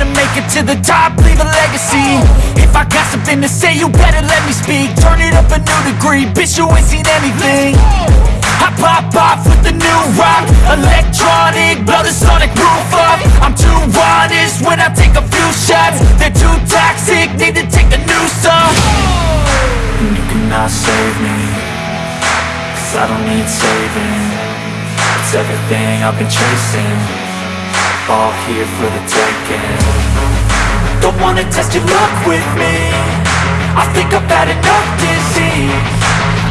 gonna make it to the top, leave a legacy. If I got something to say, you better let me speak. Turn it up a new degree, bitch, you ain't seen anything. I pop off with the new rock Electronic, blow the sonic roof up. I'm too honest when I take a few shots. They're too toxic, need to take a new off And you cannot save me Cause I don't need saving. It's everything I've been chasing All here for the taking. Don't wanna test your luck with me. I think I've had enough disease.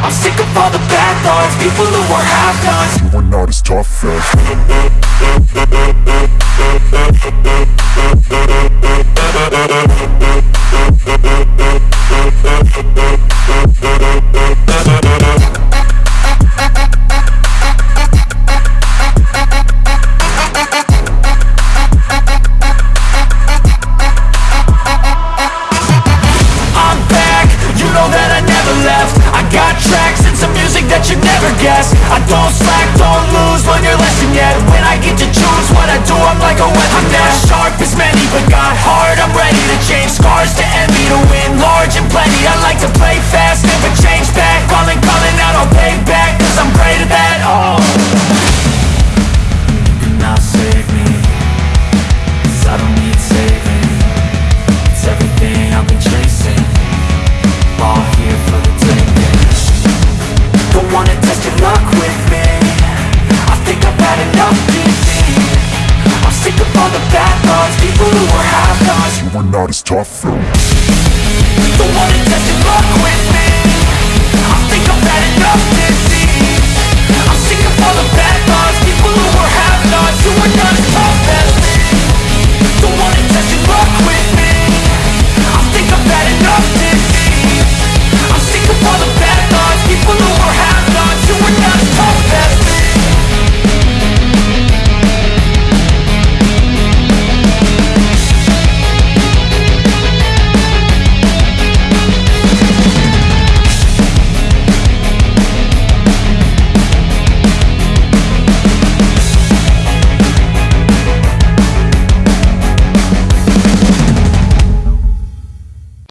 I'm sick of all the bad thoughts. People who are half-nots You are not as tough as guessed I don't slack, don't lose, learn your lesson yet. When I get to choose what I do, I'm like a weapon. I'm not sharp as many, the bad thoughts People who are half-nots You are not as tough. Don't wanna test your luck with me